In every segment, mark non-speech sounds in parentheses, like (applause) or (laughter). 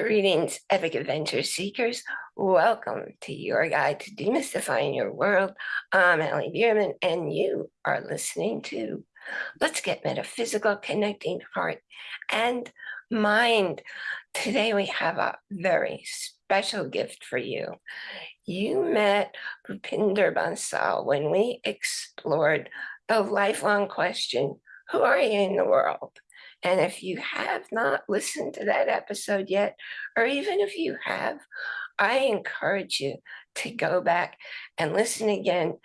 Greetings, epic adventure seekers. Welcome to your guide to demystifying your world. I'm Allie Bierman, and you are listening to Let's Get Metaphysical, Connecting Heart and Mind. Today we have a very special gift for you. You met Bhupinder Bansal when we explored the lifelong question, who are you in the world? And if you have not listened to that episode yet, or even if you have, I encourage you to go back and listen again,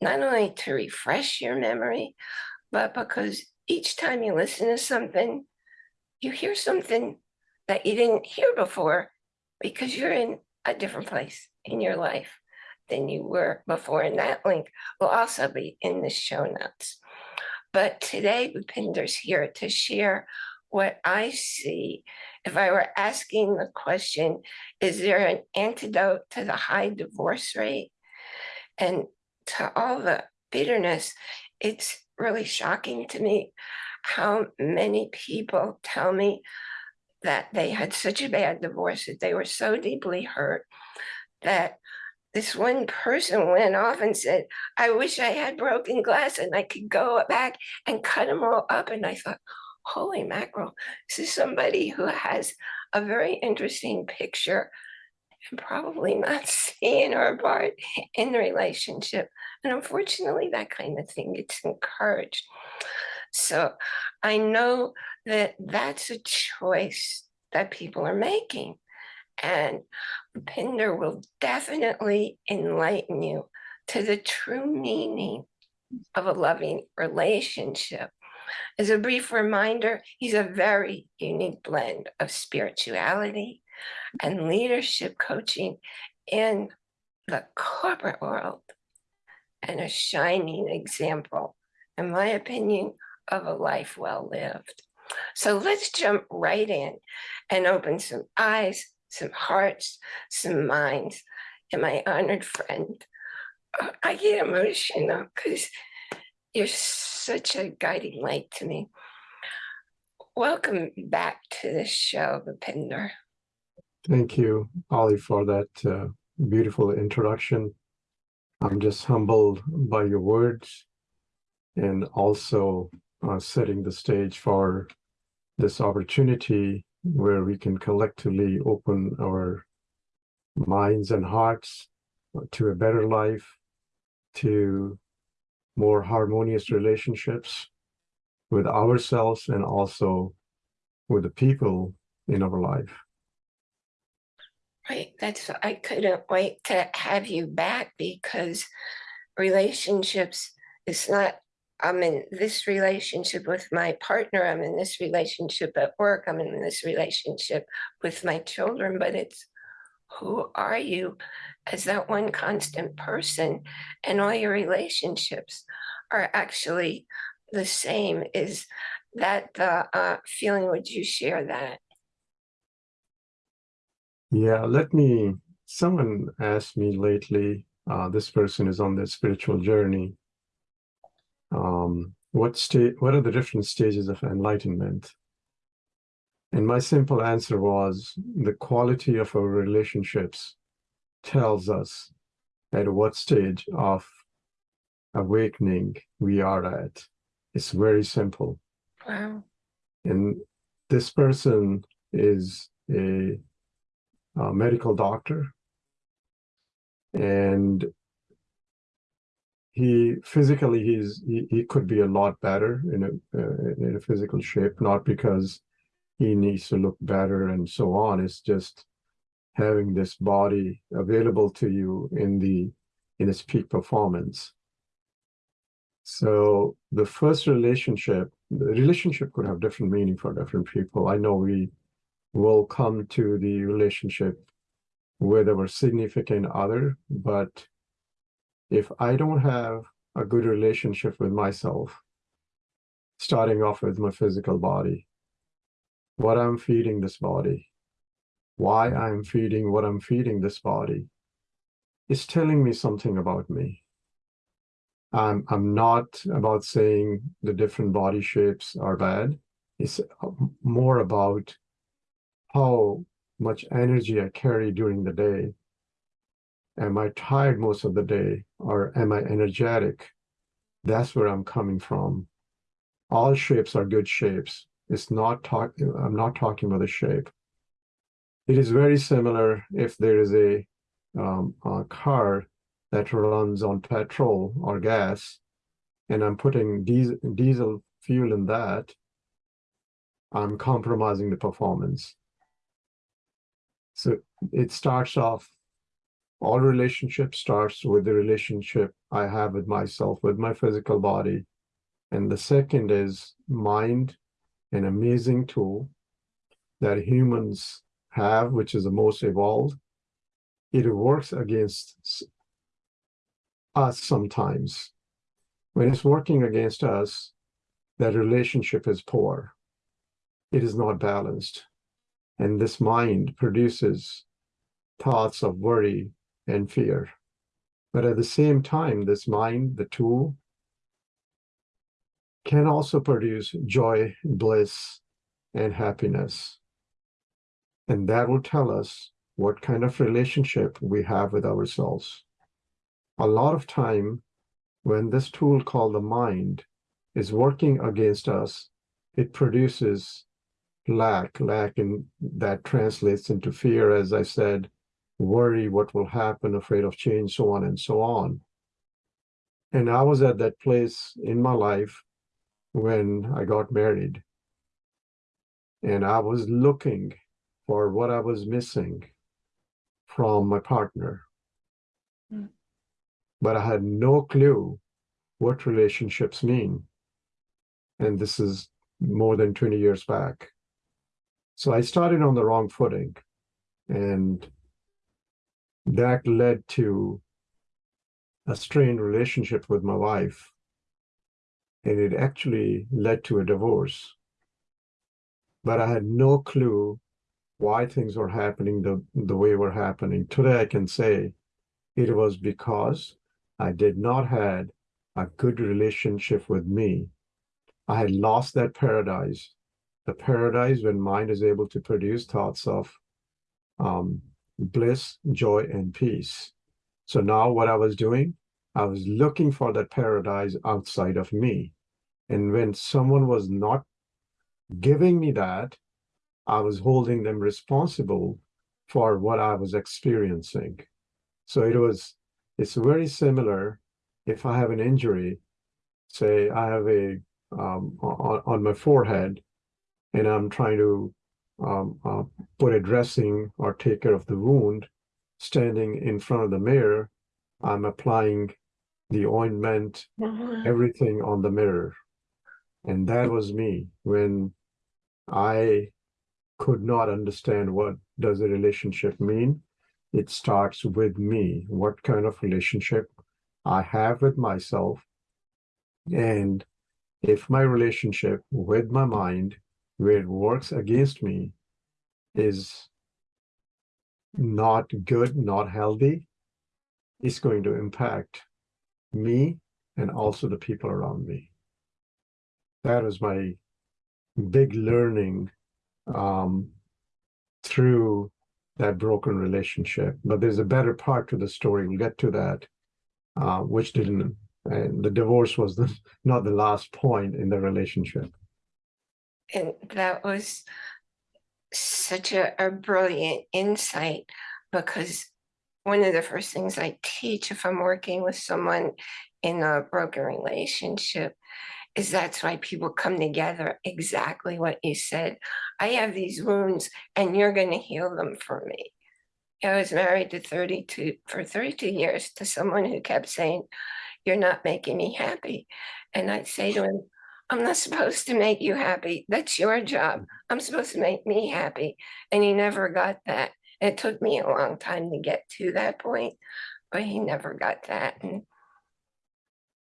not only to refresh your memory, but because each time you listen to something, you hear something that you didn't hear before because you're in a different place in your life than you were before. And that link will also be in the show notes. But today, Bhupinder's here to share what I see. If I were asking the question, is there an antidote to the high divorce rate? And to all the bitterness, it's really shocking to me how many people tell me that they had such a bad divorce, that they were so deeply hurt that this one person went off and said, I wish I had broken glass and I could go back and cut them all up. And I thought, holy mackerel, this is somebody who has a very interesting picture and probably not (laughs) seeing her part in the relationship. And unfortunately, that kind of thing gets encouraged. So I know that that's a choice that people are making. And Pinder will definitely enlighten you to the true meaning of a loving relationship. As a brief reminder, he's a very unique blend of spirituality and leadership coaching in the corporate world and a shining example, in my opinion, of a life well lived. So let's jump right in and open some eyes some hearts, some minds, and my honored friend. I get emotional because you're such a guiding light to me. Welcome back to the show, Bhupinder. Thank you, Ollie, for that uh, beautiful introduction. I'm just humbled by your words and also uh, setting the stage for this opportunity where we can collectively open our minds and hearts to a better life, to more harmonious relationships with ourselves and also with the people in our life. Right, that's, I couldn't wait to have you back because relationships is not I'm in this relationship with my partner, I'm in this relationship at work, I'm in this relationship with my children, but it's who are you as that one constant person and all your relationships are actually the same. Is that the uh, feeling, would you share that? Yeah, let me, someone asked me lately, uh, this person is on their spiritual journey um, what state, what are the different stages of enlightenment? And my simple answer was the quality of our relationships tells us at what stage of awakening we are at. It's very simple. Wow. And this person is a, a medical doctor and he physically he's he, he could be a lot better in a uh, in a physical shape not because he needs to look better and so on. It's just having this body available to you in the in its peak performance. So the first relationship the relationship could have different meaning for different people. I know we will come to the relationship with our significant other but if I don't have a good relationship with myself, starting off with my physical body, what I'm feeding this body, why I'm feeding what I'm feeding this body, is telling me something about me. I'm, I'm not about saying the different body shapes are bad. It's uh, more about how much energy I carry during the day. Am I tired most of the day or am I energetic? That's where I'm coming from. All shapes are good shapes. It's not talking, I'm not talking about the shape. It is very similar if there is a, um, a car that runs on petrol or gas, and I'm putting diesel, diesel fuel in that, I'm compromising the performance. So it starts off, all relationship starts with the relationship I have with myself, with my physical body. And the second is mind, an amazing tool that humans have, which is the most evolved. It works against us sometimes. When it's working against us, that relationship is poor. It is not balanced. And this mind produces thoughts of worry and fear. But at the same time, this mind, the tool, can also produce joy, bliss, and happiness. And that will tell us what kind of relationship we have with ourselves. A lot of time, when this tool called the mind is working against us, it produces lack, lack, and that translates into fear, as I said, worry, what will happen, afraid of change, so on and so on. And I was at that place in my life when I got married. And I was looking for what I was missing from my partner. Mm. But I had no clue what relationships mean. And this is more than 20 years back. So I started on the wrong footing. And that led to a strained relationship with my wife. And it actually led to a divorce. But I had no clue why things were happening the, the way were happening. Today I can say it was because I did not had a good relationship with me. I had lost that paradise. The paradise when mind is able to produce thoughts of um, bliss, joy, and peace. So now what I was doing, I was looking for that paradise outside of me. And when someone was not giving me that, I was holding them responsible for what I was experiencing. So it was, it's very similar if I have an injury, say I have a, um, on, on my forehead, and I'm trying to um, uh, put a dressing or take care of the wound, standing in front of the mirror, I'm applying the ointment, Mhm. everything on the mirror. And that was me when I could not understand what does a relationship mean. It starts with me, what kind of relationship I have with myself. And if my relationship with my mind, where it works against me, is not good, not healthy, it's going to impact me and also the people around me. That was my big learning um, through that broken relationship. But there's a better part to the story. We'll get to that, uh, which didn't. And the divorce was the, (laughs) not the last point in the relationship. And that was such a, a brilliant insight because one of the first things I teach if I'm working with someone in a broken relationship is that's why people come together exactly what you said. I have these wounds and you're going to heal them for me. I was married to 32 for 32 years to someone who kept saying, You're not making me happy. And I'd say to him, I'm not supposed to make you happy. That's your job. I'm supposed to make me happy. And he never got that. It took me a long time to get to that point, but he never got that. And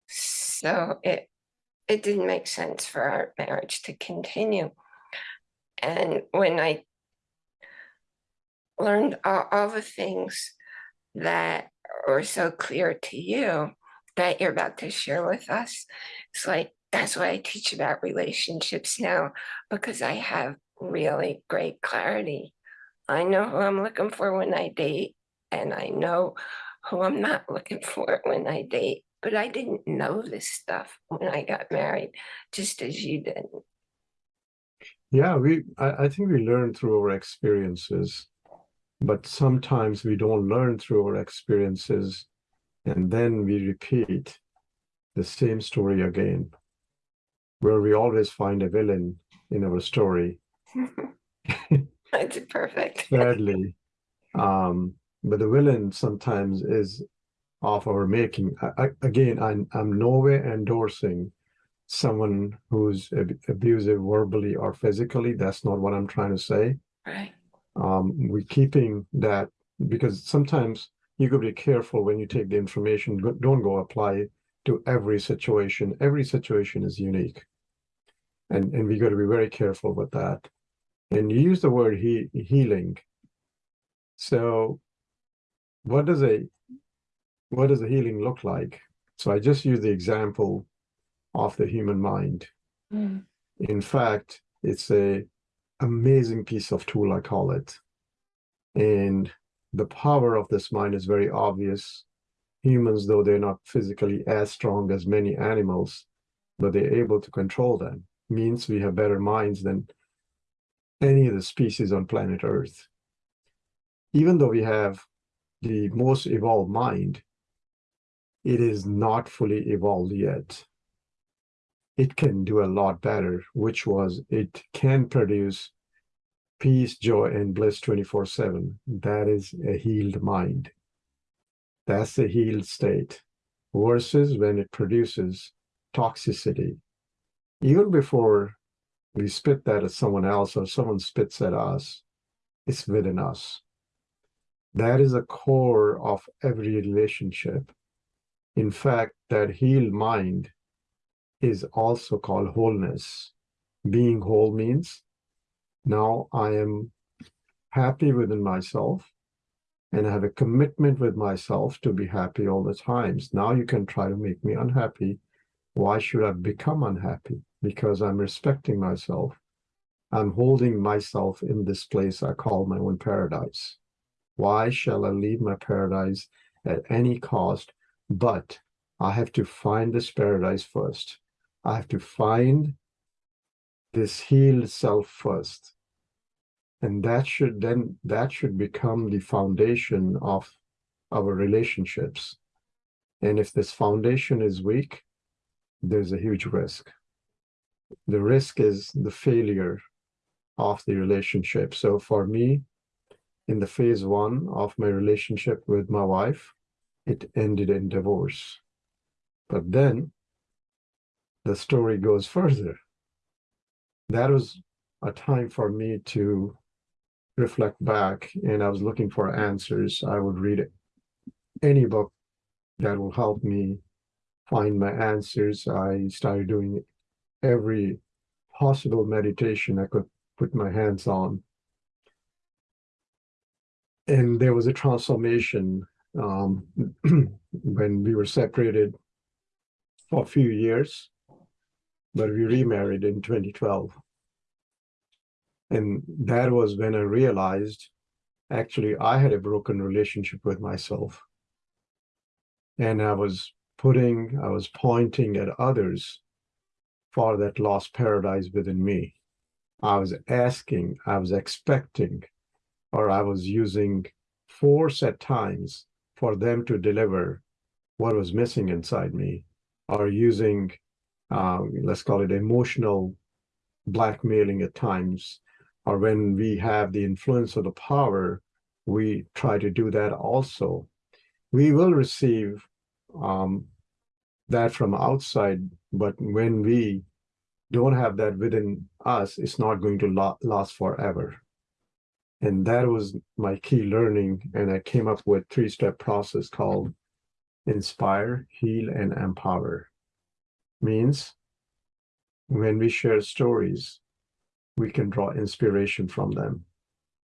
so it it didn't make sense for our marriage to continue. And when I learned all, all the things that are so clear to you that you're about to share with us, it's like that's why I teach about relationships now, because I have really great clarity I know who I'm looking for when I date, and I know who I'm not (laughs) looking for when I date. But I didn't know this stuff when I got married, just as you didn't. Yeah, we I, I think we learn through our experiences, but sometimes we don't learn through our experiences, and then we repeat the same story again, where we always find a villain in our story. (laughs) That's perfect. (laughs) Sadly, um, but the villain sometimes is of our making. I, I, again, I'm I'm nowhere endorsing someone who's ab- abusive verbally or physically. That's not what I'm trying to say. Right. um, we're keeping that because sometimes you got to be careful when you take the information. Don't go apply to every situation. Every situation is unique, and and we got to be very careful with that. And you use the word he, healing. So, what does a what does a healing look like? So I just use the example of the human mind. Mm. In fact, it's a amazing piece of tool, I call it. And the power of this mind is very obvious. Humans, though they're not physically as strong as many animals, but they're able to control them. Means we have better minds than any of the species on planet Earth. Even though we have the most evolved mind, it is not fully evolved yet it can do a lot better, which was it can produce peace, joy, and bliss 24 7. That is a healed mind. That's a healed state versus when it produces toxicity. Even before we spit that at someone else or someone spits at us, it's within us. That is a core of every relationship. In fact, that healed mind is also called wholeness. Being whole means now I am happy within myself and I have a commitment with myself to be happy all the times. Now you can try to make me unhappy. Why should I become unhappy? Because I'm respecting myself. I'm holding myself in this place I call my own paradise. Why shall I leave my paradise at any cost? But I have to find this paradise first. I have to find this healed self first. And that should then that should become the foundation of our relationships. And if this foundation is weak, there's a huge risk. The risk is the failure of the relationship. So for me, in the phase one of my relationship with my wife, it ended in divorce. But then the story goes further. That was a time for me to reflect back, and I was looking for answers. I would read any book that will help me find my answers. I started doing every possible meditation I could put my hands on. And there was a transformation um, (clears throat) when we were separated for a few years but we remarried in 2012. And that was when I realized actually I had a broken relationship with myself. And I was putting, I was pointing at others for that lost paradise within me. I was asking, I was expecting, or I was using force at times for them to deliver what was missing inside me, or using uh, let's call it emotional blackmailing at times, or when we have the influence of the power, we try to do that also. We will receive um, that from outside, but when we don't have that within us, it's not going to la- last forever. And that was my key learning. And I came up with three step process called inspire, heal, and empower means when we share stories, we can draw inspiration from them.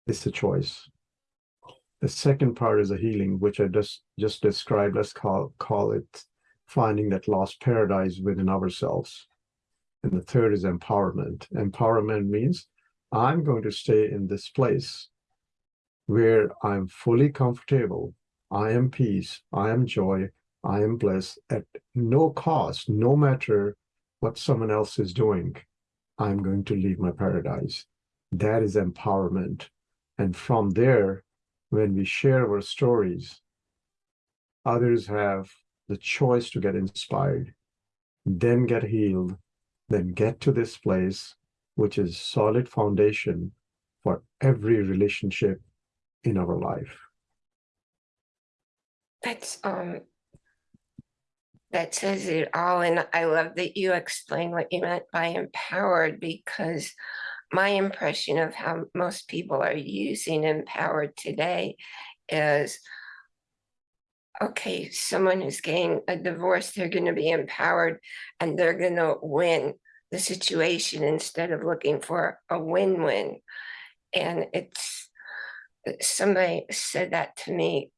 It's a choice. The second part is a healing, which I just just described. Let's call call it finding that lost paradise within ourselves. And the third is empowerment. Empowerment means I'm going to stay in this place where I'm fully comfortable. I am peace. I am joy. I am bliss at no cost, no matter what someone else is doing. I'm going to leave my paradise. That is empowerment. And from there, when we share our stories, others have the choice to get inspired, then get healed, then get to this place, which is solid foundation for every relationship in our life. That's um. That says it all, and I love that you explained what you meant by empowered because my impression of how most people are using empowered today is okay, someone who's getting a divorce, they're going to be empowered and they're going to win the situation instead of looking for a win-win. And it's somebody said that to me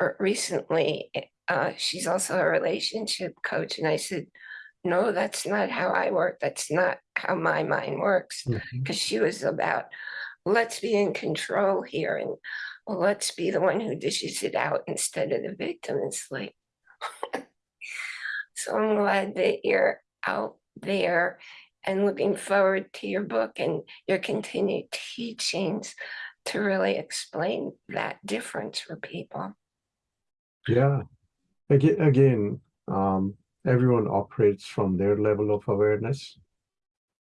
er, recently. Uh, she's also a relationship coach, and I said, "No, that's not how I work. That's not how my mind works." Because she was about, let's be in control here, and let's be the one who dishes it out instead of the victim. It's like, (laughs) so I'm glad that you're out there and looking forward to your book and your continued teachings to really explain that difference for people. Yeah. Again, again, um, everyone operates from their level of awareness.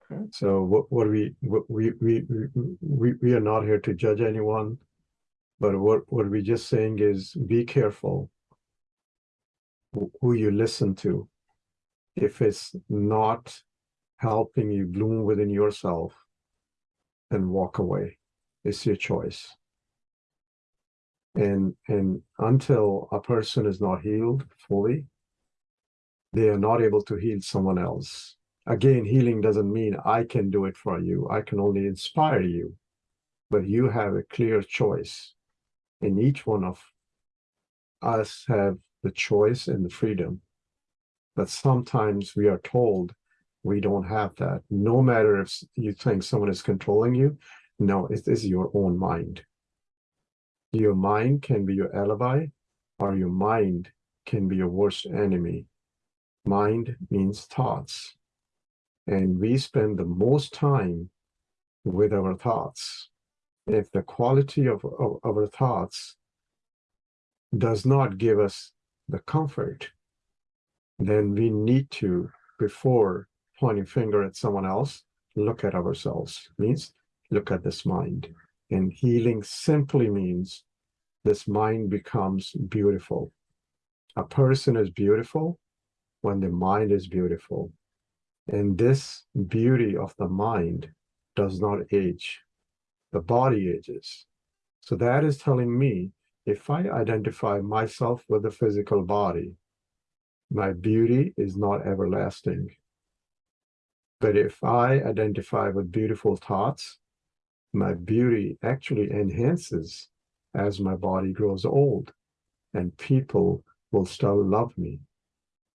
Hmm. So what, what we, what we, we, we, we, are not here to judge anyone. But what, what we're just saying is be careful who- who you listen to. If it's not helping you bloom within yourself, then walk away. It's your choice. And and until a person is not healed fully, they are not able to heal someone else. Again, healing doesn't mean I can do it for you. I can only inspire you. But you have a clear choice. And each one of us have the choice and the freedom. But sometimes we are told we don't have that. No matter if you think someone is controlling you, no, it is your own mind. Your mind can be your alibi, or your mind can be your worst enemy. Mind means thoughts. And we spend the most time with our thoughts. If the quality of, of our thoughts does not give us the comfort, then we need to, before pointing finger at someone else, look at ourselves. Means look at this mind. And healing simply means this mind becomes beautiful. A person is beautiful when the mind is beautiful. And this beauty of the mind does not age. The body ages. So that is telling me if I identify myself with the physical body, my beauty is not everlasting. But if I identify with beautiful thoughts, my beauty actually enhances as my body grows old and people will still love me.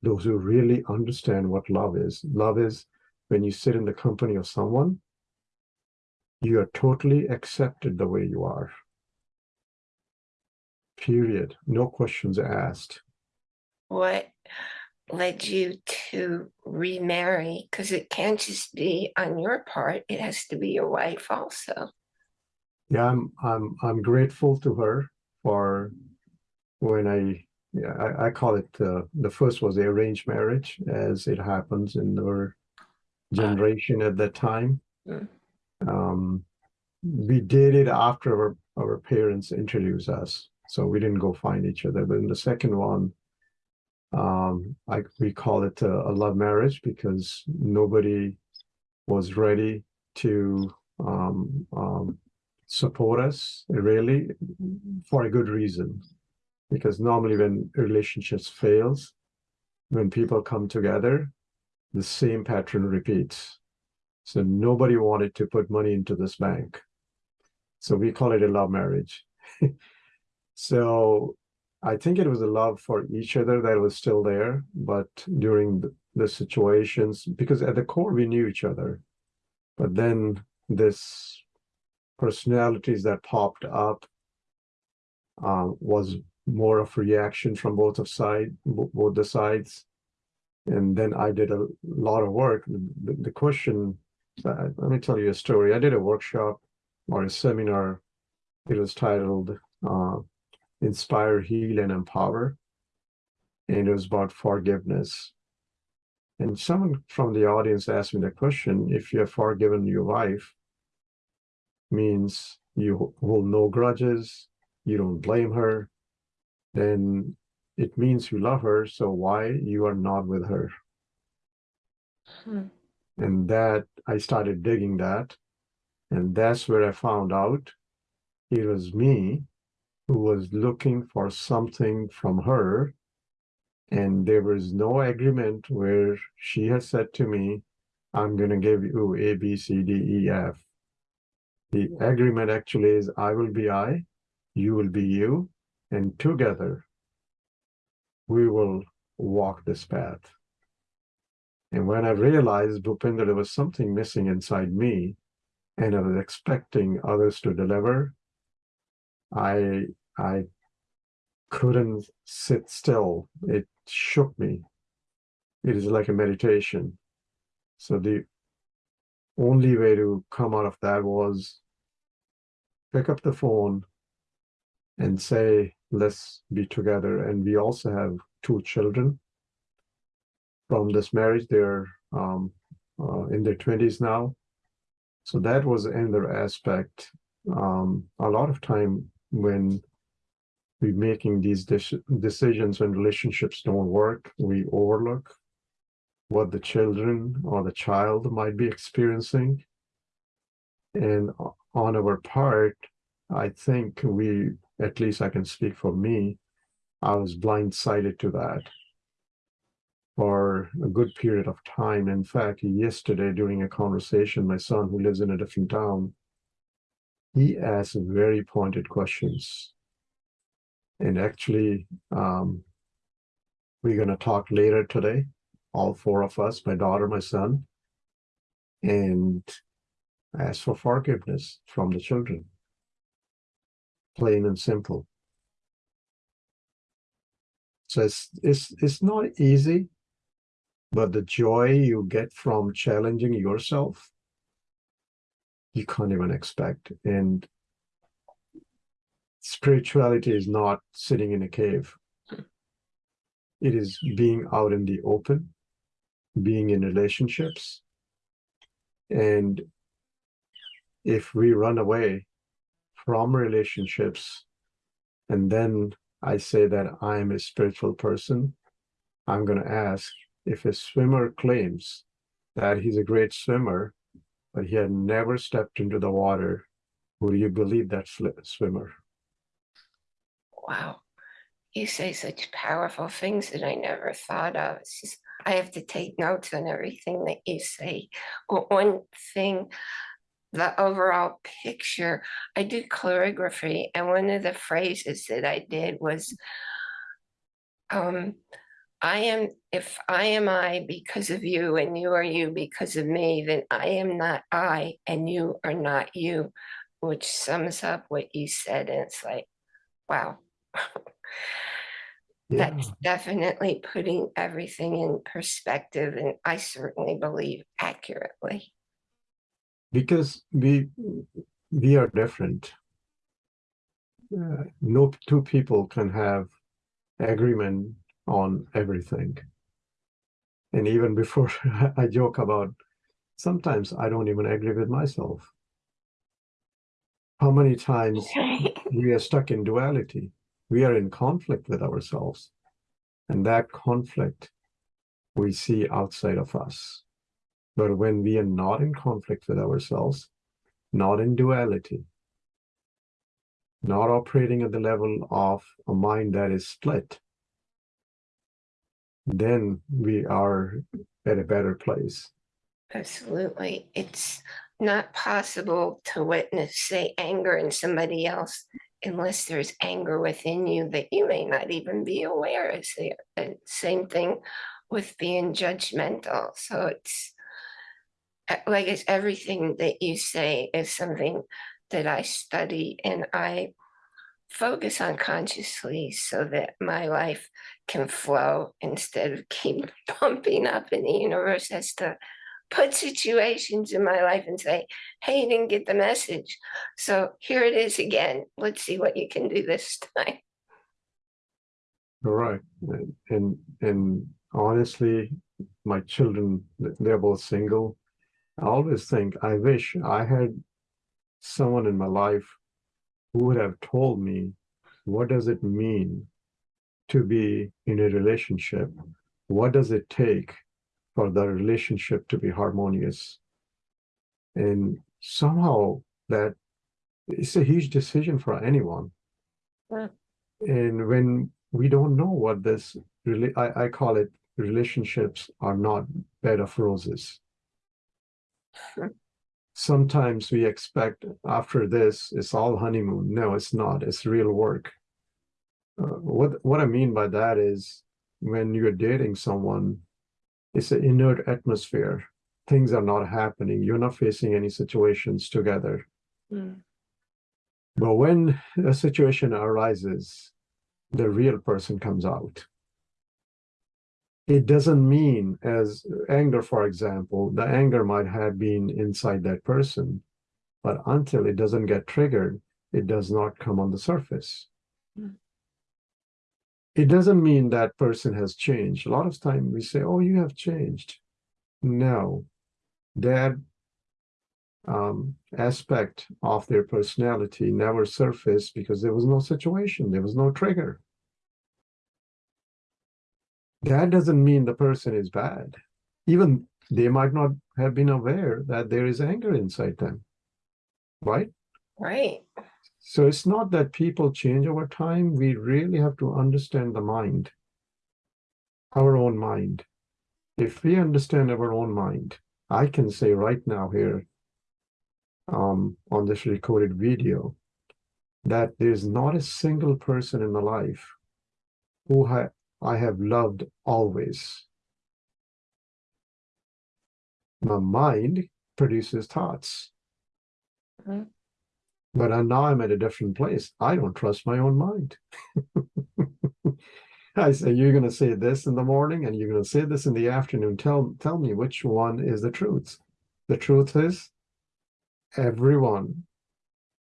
Those who really understand what love is. Love is when you sit in the company of someone, you are totally accepted the way you are. Period. No questions asked. What led you to remarry? Because it can't just be on your part, it has to be your wife also. Yeah, I'm I'm I'm grateful to her for when I yeah I, I call it uh, the first was the arranged marriage as it happens in our generation at that time. Mm. Um, we did it after our, our parents introduced us, so we didn't go find each other. But in the second one, um, I we call it a, a love marriage because nobody was ready to um, um, support us really for a good reason because normally when relationships fails when people come together the same pattern repeats. So nobody wanted to put money into this bank. So we call it a love marriage. (laughs) So i think it was a love for each other that was still there but during the, situations because at the core we knew each other. But then this personalities that popped up uh, was more of reaction from both of side, both the sides. And then I did a lot of work. The, the question, uh, let me tell you a story. I did a workshop or a seminar. It was titled uh, Inspire, Heal, and Empower. And it was about forgiveness. And someone from the audience asked me the question if you have forgiven your wife, means you hold no grudges, you don't blame her, then it means you love her. So why you are not with her? Hmm. And that I started digging that. And that's where I found out it was me who was looking for something from her. And there was no agreement where she had said to me, I'm going to give you A, B, C, D, E, F. The agreement actually is I will be I, you will be you, and together we will walk this path. And when I realized, Bhupinder, there was something missing inside me, and I was expecting others to deliver, I I couldn't sit still. It shook me. It is like a meditation. So the only way to come out of that was pick up the phone and say, let's be together. And we also have two children from this marriage. They're um, uh, in their 20s now. So that was another aspect. Um, a lot of time when we're making these dec- decisions when relationships don't work, we overlook what the children or the child might be experiencing. And on our part, I think we, at least I can speak for me, I was blindsided to that for a good period of time. In fact, yesterday during a conversation, my son, who lives in a different town, he asked very pointed questions. And actually, um, we're going to talk later today, all four of us, my daughter, my son, and ask for forgiveness from the children. Plain and simple. So it's it's it's not easy, but the joy you get from challenging yourself, you can't even expect. And spirituality is not sitting in a cave. It is being out in the open, being in relationships. And if we run away from relationships, and then I say that I'm a spiritual person, I'm going to ask if a swimmer claims that he's a great swimmer, but he had never stepped into the water, would you believe that swimmer? Wow. You say such powerful things that I never thought of. Just, I have to take notes on everything that you say. One thing, the overall picture, I do calligraphy, and one of the phrases that I did was, um, I am, if I am I because of you and you are you because of me, then I am not I and you are not you, which sums up what you said. And it's like, wow. (laughs) Yeah, That's definitely putting everything in perspective, and I certainly believe accurately. Because we we are different. Uh, no two people can have agreement on everything. And even before (laughs) I joke about sometimes I don't even agree with myself. How many times (laughs) we are stuck in duality? We are in conflict with ourselves. And that conflict we see outside of us. But when we are not in conflict with ourselves, not in duality, not operating at the level of a mind that is split, then we are at a better place. Absolutely. It's not possible to witness, say, anger in somebody else unless there's anger within you that you may not even be aware is there. And same thing with being judgmental. So it's uh, like it's everything that you say is something that I study and I focus unconsciously so that my life can flow instead of keep (laughs) bumping up and the universe has to put situations in my life and say, hey, you didn't get the message. So here it is again. Let's see what you can do this (laughs) time. Correct. And, and and honestly, my children, they're both single. I always think I wish I had someone in my life who would have told me what does it mean to be in a relationship? What does it take for the relationship to be harmonious? And somehow that it's a huge decision for anyone. Yeah. And when we don't know what this really, I, I call it relationships are not bed of roses. Sometimes we expect after this it's all honeymoon. No, it's not. It's real work. Uh, what what I mean by that is when you're dating someone, it's an inert atmosphere. Things are not happening. You're not facing any situations together. Mm. But when a situation arises, the real person comes out. It doesn't mean, as anger, for example, the anger might have been inside that person, but until it doesn't get triggered, it does not come on the surface. Mm. It doesn't mean that person has changed. A lot of time we say, "Oh, you have changed." No, that um, aspect of their personality never surfaced because there was no situation, there was no trigger. That doesn't mean the person is bad. Even they might not have been aware that there is anger inside them, right? Right. So it's not that people change over time. We really have to understand the mind, our own mind. If we understand our own mind, I can say right now here um, on this recorded video that there's not a single person in my life who ha I have loved always. My mind produces thoughts. Mhm. But I, now I'm at a different place. I don't trust my own mind. (laughs) I say, you're going to say this in the morning and you're going to say this in the afternoon. Tell, tell me which one is the truth. The truth is everyone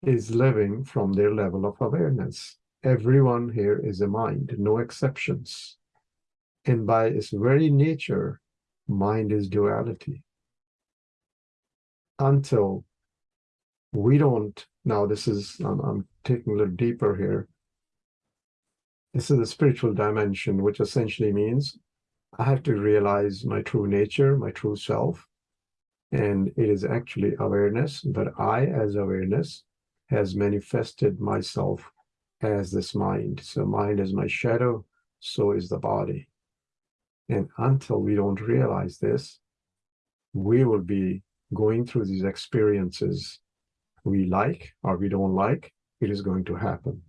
is living from their level of awareness. Everyone here is a mind, no exceptions. And by its very nature, mind is duality. Until we don't, now this is, I'm, I'm taking a little deeper here. This is the spiritual dimension, which essentially means I have to realize my true nature, my true self, and it is actually awareness, but I, as awareness, has manifested myself as this mind. So mind is my shadow, so is the body. And until we don't realize this, we will be going through these experiences we like or we don't like, it is going to happen.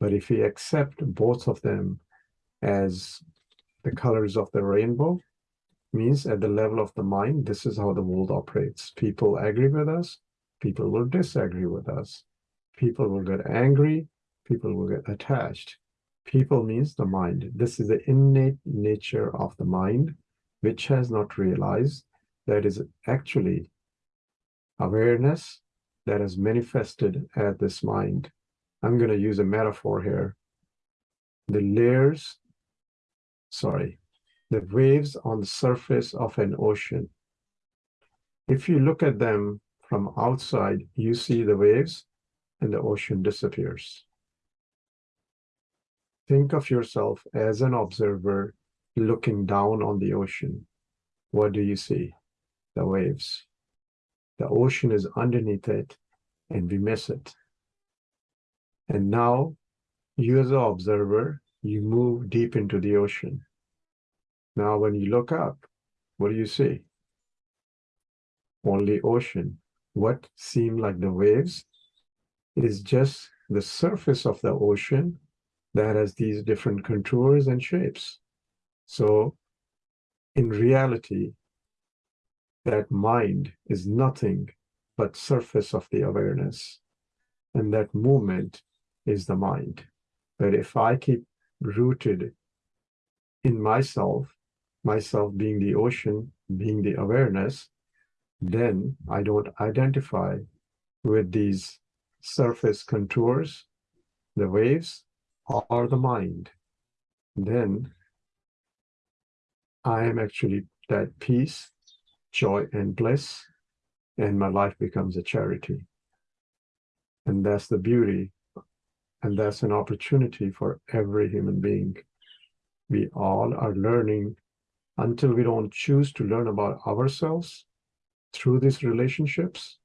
But if we accept both of them as the colors of the rainbow, means at the level of the mind, this is how the world operates. People agree with us, people will disagree with us. People will get angry, people will get attached. People means the mind. This is the innate nature of the mind, which has not realized that is actually awareness that is manifested at this mind. I'm going to use a metaphor here. The layers, sorry, the waves on the surface of an ocean. If you look at them from outside, you see the waves and the ocean disappears. Think of yourself as an observer looking down on the ocean. What do you see? The waves. The ocean is underneath it and we miss it. And now, you as an observer, you move deep into the ocean. Now, when you look up, what do you see? Only ocean. What seem like the waves is just the surface of the ocean that has these different contours and shapes. So, in reality, that mind is nothing but surface of the awareness. And that movement is the mind. But if I keep rooted in myself, myself being the ocean, being the awareness, then I don't identify with these surface contours, the waves, or the mind. Then I am actually that peace, joy, and bliss, and my life becomes a charity. And that's the beauty, and that's an opportunity for every human being. We all are learning until we don't choose to learn about ourselves through these relationships,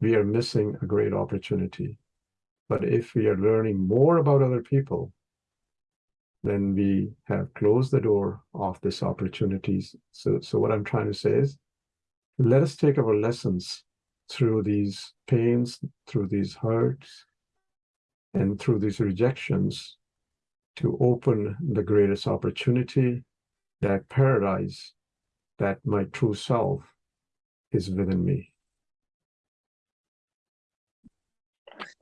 we are missing a great opportunity. But if we are learning more about other people, then we have closed the door of these opportunities. So, so what I'm trying to say is, let us take our lessons through these pains, through these hurts, and through these rejections to open the greatest opportunity, that paradise, that my true self is within me.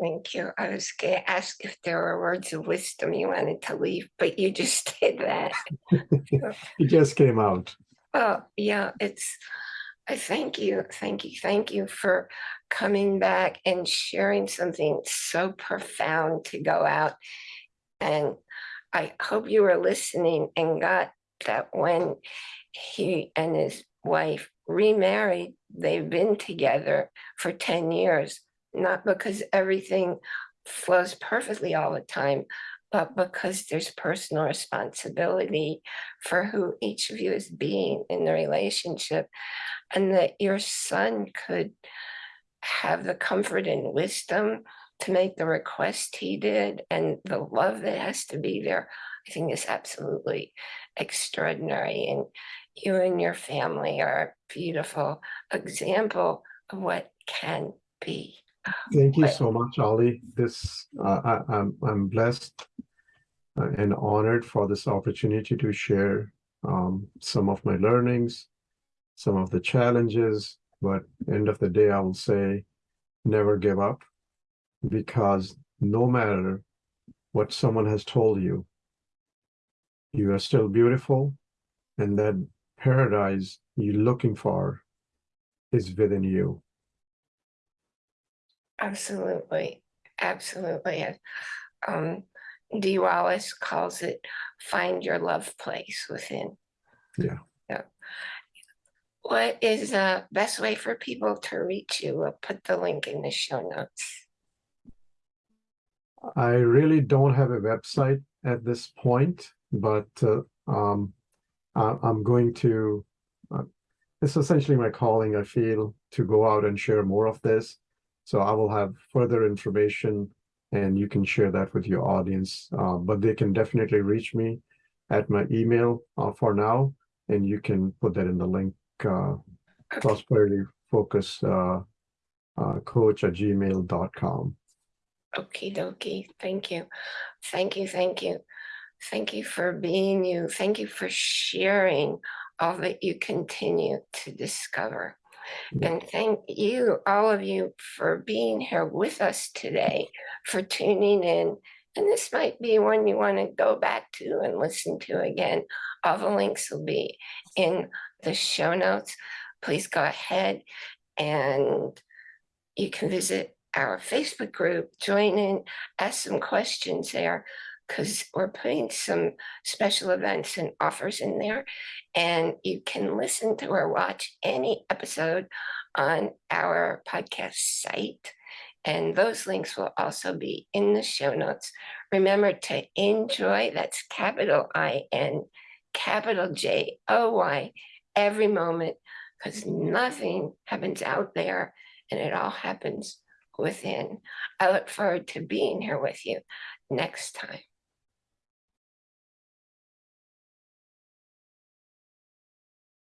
Thank you. I was going to ask if there were words of wisdom you wanted to leave, but you just (laughs) did that. (laughs) it just came out. Oh, yeah, it's, I thank you, thank you, thank you for coming back and sharing something so profound to go out. And I hope you were listening and got that when he and his wife remarried, they've been together for 10 years, not because everything flows perfectly all the time, but because there's personal responsibility for who each of you is being in the relationship and that your son could have the comfort and wisdom to make the request he did and the love that has to be there, I think is absolutely extraordinary. And you and your family are a beautiful example of what can be. Thank you so much, Ali. This uh, I, I'm I'm blessed uh, and honored for this opportunity to share um, some of my learnings, some of the challenges. But end of the day, I will say, never give up, because no matter what someone has told you, you are still beautiful, and that paradise you're looking for is within you. Absolutely, absolutely. Um, Dee Wallace calls it find your love place within. Yeah. Yeah. What is the best way for people to reach you? We'll put the link in the show notes. I really don't have a website at this point, but uh, um, I'm going to, uh, it's essentially my calling, I feel, to go out and share more of this. So I will have further information and you can share that with your audience. Uh, but they can definitely reach me at my email uh, for now, and you can put that in the link, uh, prosperity focus uh, uh, coach at gmail.com. Okie dokie. Thank you. Thank you. Thank you. Thank you for being you. Thank you for sharing all that you continue to discover. And thank you, all of you, for being here with us today, for tuning in. And this might be one you want to go back to and listen to again. All the links will be in the show notes. Please go ahead and you can visit our Facebook group, join in, ask some questions there because we're putting some special events and offers in there. And you can listen to or watch any episode on our podcast site. And those links will also be in the show notes. Remember to enjoy, that's capital I-N, capital J-O-Y, every moment, because nothing happens out there and it all happens within. I look forward to being here with you next time.